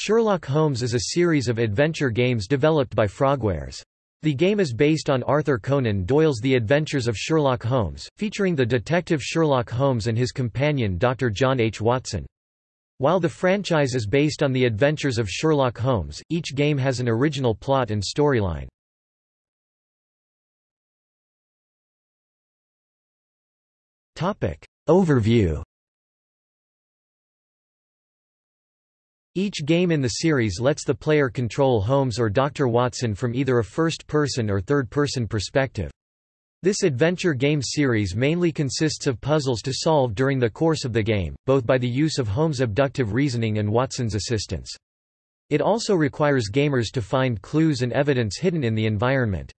Sherlock Holmes is a series of adventure games developed by Frogwares. The game is based on Arthur Conan Doyle's The Adventures of Sherlock Holmes, featuring the detective Sherlock Holmes and his companion Dr. John H. Watson. While the franchise is based on the adventures of Sherlock Holmes, each game has an original plot and storyline. Overview Each game in the series lets the player control Holmes or Dr. Watson from either a first-person or third-person perspective. This adventure game series mainly consists of puzzles to solve during the course of the game, both by the use of Holmes' abductive reasoning and Watson's assistance. It also requires gamers to find clues and evidence hidden in the environment.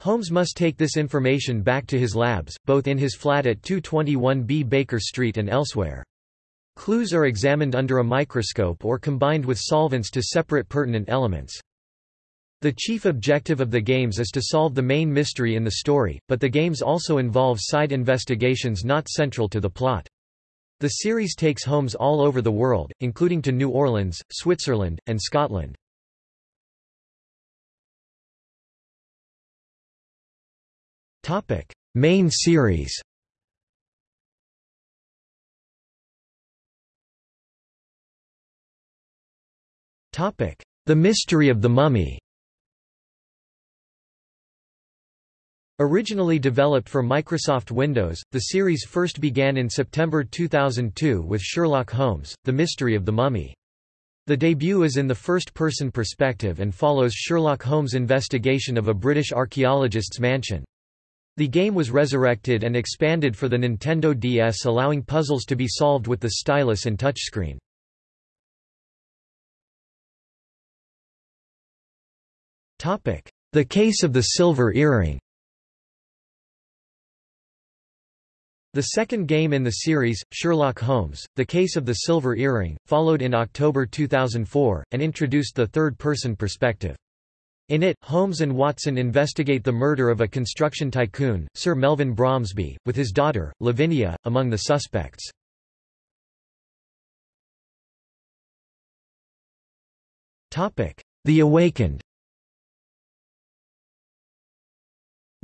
Holmes must take this information back to his labs, both in his flat at 221B Baker Street and elsewhere. Clues are examined under a microscope or combined with solvents to separate pertinent elements. The chief objective of the games is to solve the main mystery in the story, but the games also involve side investigations not central to the plot. The series takes Holmes all over the world, including to New Orleans, Switzerland, and Scotland. Main series The Mystery of the Mummy Originally developed for Microsoft Windows, the series first began in September 2002 with Sherlock Holmes, The Mystery of the Mummy. The debut is in the first-person perspective and follows Sherlock Holmes' investigation of a British archaeologist's mansion. The game was resurrected and expanded for the Nintendo DS allowing puzzles to be solved with the stylus and touchscreen. The Case of the Silver Earring The second game in the series, Sherlock Holmes, The Case of the Silver Earring, followed in October 2004, and introduced the third-person perspective. In it, Holmes and Watson investigate the murder of a construction tycoon, Sir Melvin Bromsby, with his daughter, Lavinia, among the suspects. The Awakened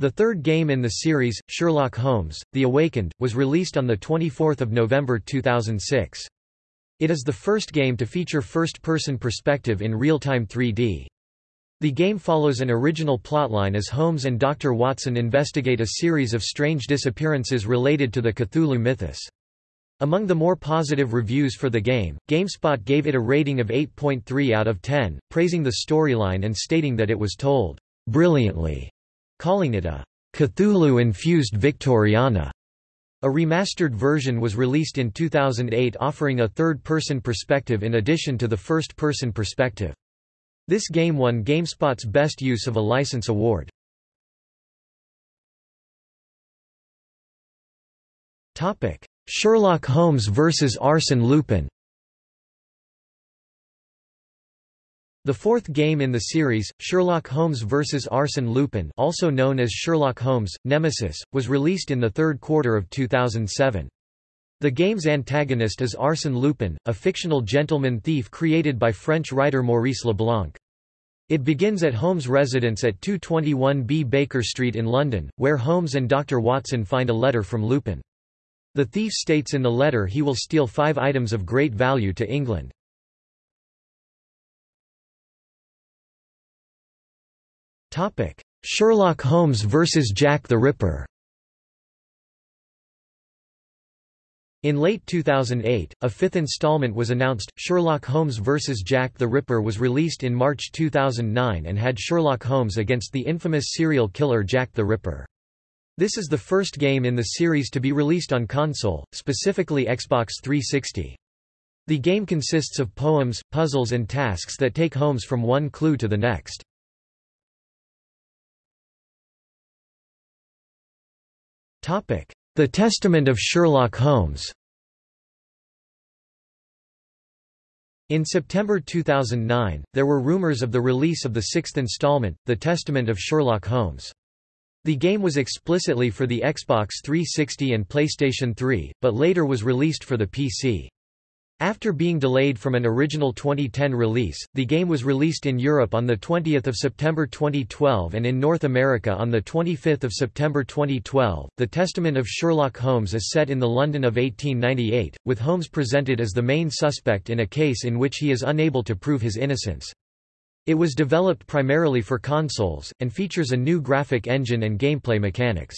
The third game in the series, Sherlock Holmes, The Awakened, was released on 24 November 2006. It is the first game to feature first-person perspective in real-time 3D. The game follows an original plotline as Holmes and Dr. Watson investigate a series of strange disappearances related to the Cthulhu mythos. Among the more positive reviews for the game, GameSpot gave it a rating of 8.3 out of 10, praising the storyline and stating that it was told brilliantly calling it a Cthulhu-infused Victoriana. A remastered version was released in 2008 offering a third-person perspective in addition to the first-person perspective. This game won GameSpot's Best Use of a License award. Sherlock Holmes vs. Arsène Lupin The fourth game in the series, Sherlock Holmes vs. Arsène Lupin also known as Sherlock Holmes, Nemesis, was released in the third quarter of 2007. The game's antagonist is Arsène Lupin, a fictional gentleman thief created by French writer Maurice Leblanc. It begins at Holmes' residence at 221B Baker Street in London, where Holmes and Dr. Watson find a letter from Lupin. The thief states in the letter he will steal five items of great value to England. Topic: Sherlock Holmes vs Jack the Ripper. In late 2008, a fifth installment was announced. Sherlock Holmes vs Jack the Ripper was released in March 2009 and had Sherlock Holmes against the infamous serial killer Jack the Ripper. This is the first game in the series to be released on console, specifically Xbox 360. The game consists of poems, puzzles and tasks that take Holmes from one clue to the next. The Testament of Sherlock Holmes In September 2009, there were rumors of the release of the sixth installment, The Testament of Sherlock Holmes. The game was explicitly for the Xbox 360 and PlayStation 3, but later was released for the PC. After being delayed from an original 2010 release, the game was released in Europe on 20 September 2012 and in North America on 25 September 2012. The Testament of Sherlock Holmes is set in the London of 1898, with Holmes presented as the main suspect in a case in which he is unable to prove his innocence. It was developed primarily for consoles, and features a new graphic engine and gameplay mechanics.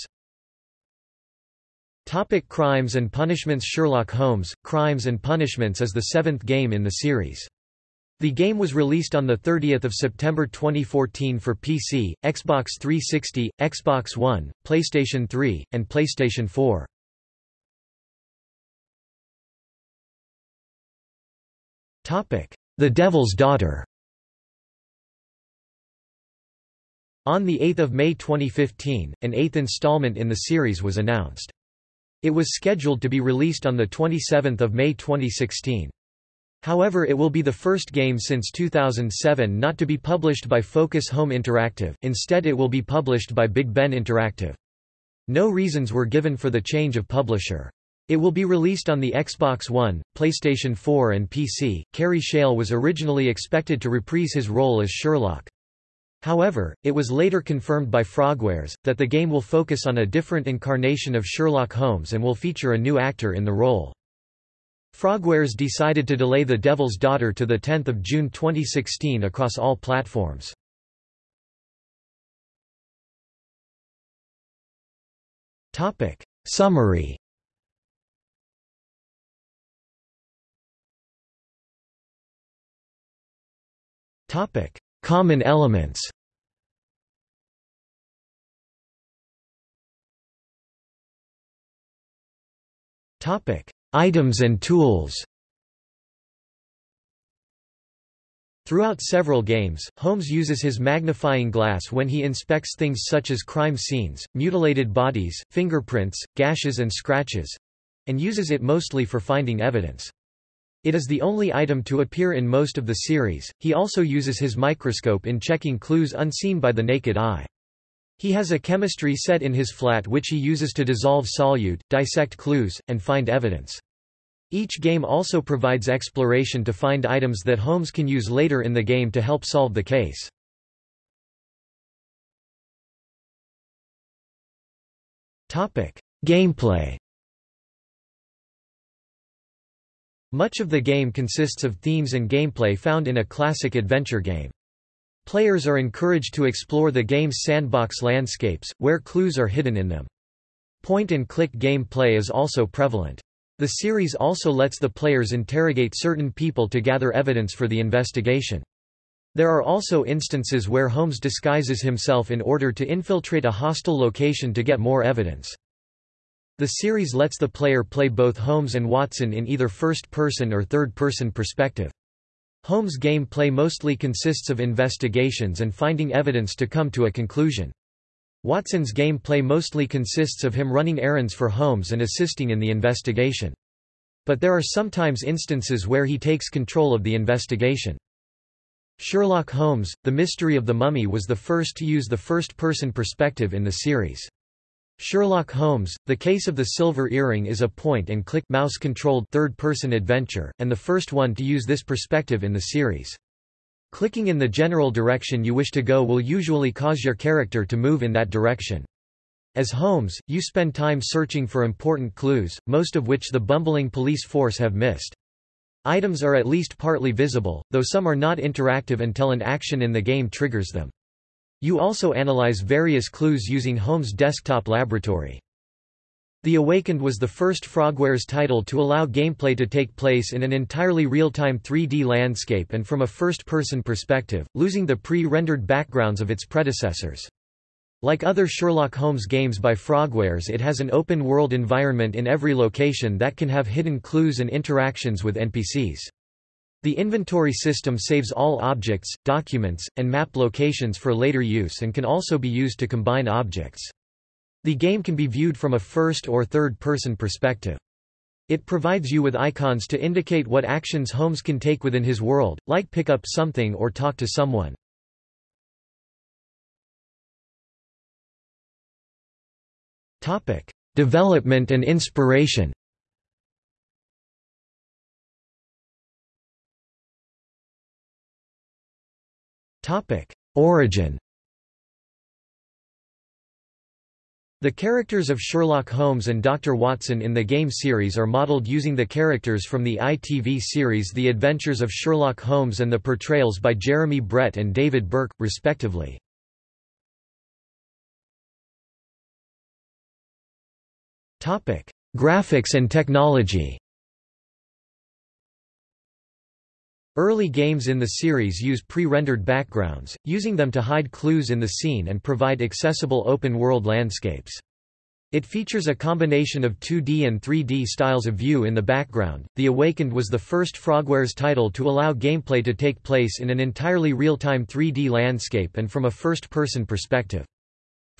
Topic Crimes and Punishments Sherlock Holmes, Crimes and Punishments is the seventh game in the series. The game was released on 30 September 2014 for PC, Xbox 360, Xbox One, PlayStation 3, and PlayStation 4. The Devil's Daughter On 8 May 2015, an eighth installment in the series was announced. It was scheduled to be released on 27 May 2016. However it will be the first game since 2007 not to be published by Focus Home Interactive, instead it will be published by Big Ben Interactive. No reasons were given for the change of publisher. It will be released on the Xbox One, PlayStation 4 and PC. Kerry Shale was originally expected to reprise his role as Sherlock. However, it was later confirmed by Frogwares, that the game will focus on a different incarnation of Sherlock Holmes and will feature a new actor in the role. Frogwares decided to delay The Devil's Daughter to 10 June 2016 across all platforms. Summary Common elements Topic: Items and tools. Throughout several games, Holmes uses his magnifying glass when he inspects things such as crime scenes, mutilated bodies, fingerprints, gashes and scratches—and uses it mostly for finding evidence. It is the only item to appear in most of the series. He also uses his microscope in checking clues unseen by the naked eye. He has a chemistry set in his flat which he uses to dissolve solute, dissect clues, and find evidence. Each game also provides exploration to find items that Holmes can use later in the game to help solve the case. Gameplay Much of the game consists of themes and gameplay found in a classic adventure game. Players are encouraged to explore the game's sandbox landscapes, where clues are hidden in them. Point-and-click gameplay is also prevalent. The series also lets the players interrogate certain people to gather evidence for the investigation. There are also instances where Holmes disguises himself in order to infiltrate a hostile location to get more evidence. The series lets the player play both Holmes and Watson in either first-person or third-person perspective. Holmes' game play mostly consists of investigations and finding evidence to come to a conclusion. Watson's game play mostly consists of him running errands for Holmes and assisting in the investigation. But there are sometimes instances where he takes control of the investigation. Sherlock Holmes, The Mystery of the Mummy was the first to use the first-person perspective in the series. Sherlock Holmes, The Case of the Silver Earring is a point-and-click mouse-controlled third-person adventure, and the first one to use this perspective in the series. Clicking in the general direction you wish to go will usually cause your character to move in that direction. As Holmes, you spend time searching for important clues, most of which the bumbling police force have missed. Items are at least partly visible, though some are not interactive until an action in the game triggers them. You also analyze various clues using Holmes' desktop laboratory. The Awakened was the first Frogwares title to allow gameplay to take place in an entirely real-time 3D landscape and from a first-person perspective, losing the pre-rendered backgrounds of its predecessors. Like other Sherlock Holmes games by Frogwares it has an open-world environment in every location that can have hidden clues and interactions with NPCs. The inventory system saves all objects, documents, and map locations for later use and can also be used to combine objects. The game can be viewed from a first or third-person perspective. It provides you with icons to indicate what actions Holmes can take within his world, like pick up something or talk to someone. Development and inspiration Origin The characters of Sherlock Holmes and Dr. Watson in the game series are modeled using the characters from the ITV series The Adventures of Sherlock Holmes and the portrayals by Jeremy Brett and David Burke, respectively. Graphics and technology Early games in the series use pre-rendered backgrounds, using them to hide clues in the scene and provide accessible open-world landscapes. It features a combination of 2D and 3D styles of view in the background. The Awakened was the first Frogwares title to allow gameplay to take place in an entirely real-time 3D landscape and from a first-person perspective.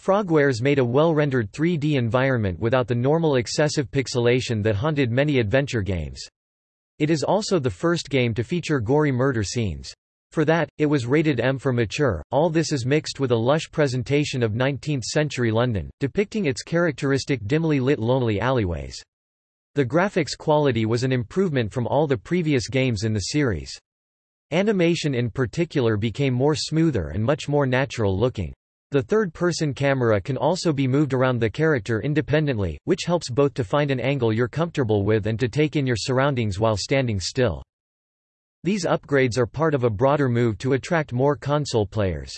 Frogwares made a well-rendered 3D environment without the normal excessive pixelation that haunted many adventure games. It is also the first game to feature gory murder scenes. For that, it was rated M for mature. All this is mixed with a lush presentation of 19th-century London, depicting its characteristic dimly lit lonely alleyways. The graphics quality was an improvement from all the previous games in the series. Animation in particular became more smoother and much more natural looking. The third-person camera can also be moved around the character independently, which helps both to find an angle you're comfortable with and to take in your surroundings while standing still. These upgrades are part of a broader move to attract more console players.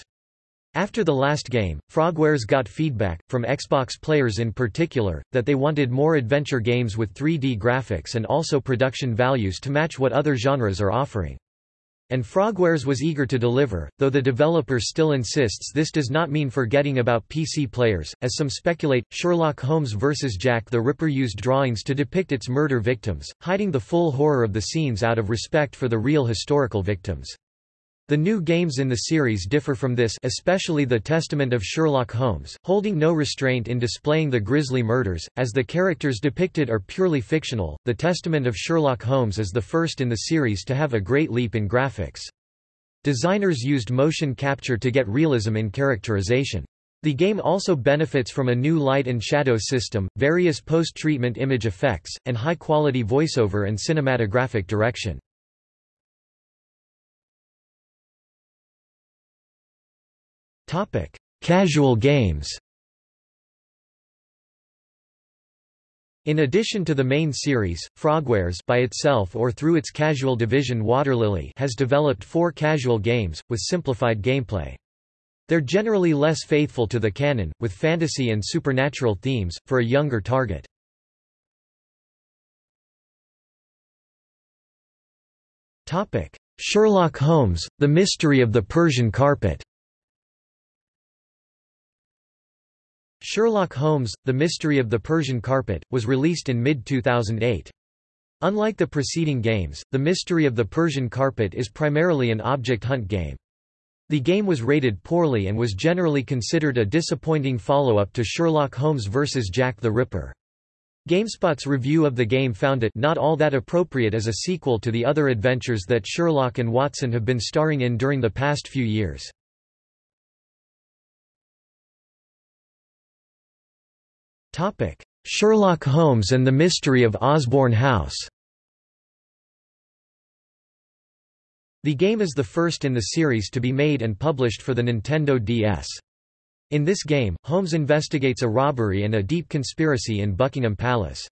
After the last game, Frogwares got feedback, from Xbox players in particular, that they wanted more adventure games with 3D graphics and also production values to match what other genres are offering. And Frogwares was eager to deliver, though the developer still insists this does not mean forgetting about PC players, as some speculate. Sherlock Holmes vs. Jack the Ripper used drawings to depict its murder victims, hiding the full horror of the scenes out of respect for the real historical victims. The new games in the series differ from this especially The Testament of Sherlock Holmes, holding no restraint in displaying the grisly murders, as the characters depicted are purely fictional. The Testament of Sherlock Holmes is the first in the series to have a great leap in graphics. Designers used motion capture to get realism in characterization. The game also benefits from a new light and shadow system, various post-treatment image effects, and high-quality voiceover and cinematographic direction. Casual games In addition to the main series, Frogwares by itself or through its casual division Waterlily has developed four casual games, with simplified gameplay. They're generally less faithful to the canon, with fantasy and supernatural themes, for a younger target. Sherlock Holmes, The Mystery of the Persian Carpet Sherlock Holmes, The Mystery of the Persian Carpet, was released in mid-2008. Unlike the preceding games, The Mystery of the Persian Carpet is primarily an object hunt game. The game was rated poorly and was generally considered a disappointing follow-up to Sherlock Holmes vs. Jack the Ripper. GameSpot's review of the game found it not all that appropriate as a sequel to the other adventures that Sherlock and Watson have been starring in during the past few years. Sherlock Holmes and the Mystery of Osborne House The game is the first in the series to be made and published for the Nintendo DS. In this game, Holmes investigates a robbery and a deep conspiracy in Buckingham Palace.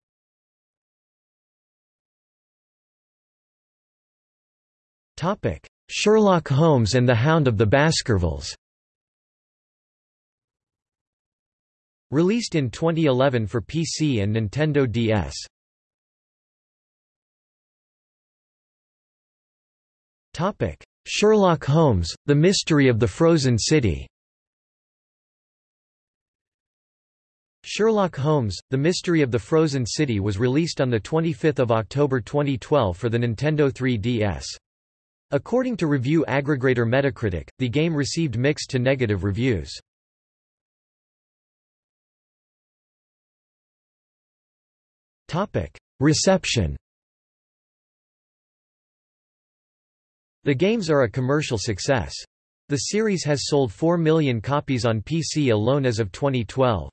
Sherlock Holmes and the Hound of the Baskervilles Released in 2011 for PC and Nintendo DS. Sherlock Holmes: The Mystery of the Frozen City. Sherlock Holmes: The Mystery of the Frozen City was released on the 25th of October 2012 for the Nintendo 3DS. According to review aggregator Metacritic, the game received mixed to negative reviews. Reception The games are a commercial success. The series has sold 4 million copies on PC alone as of 2012.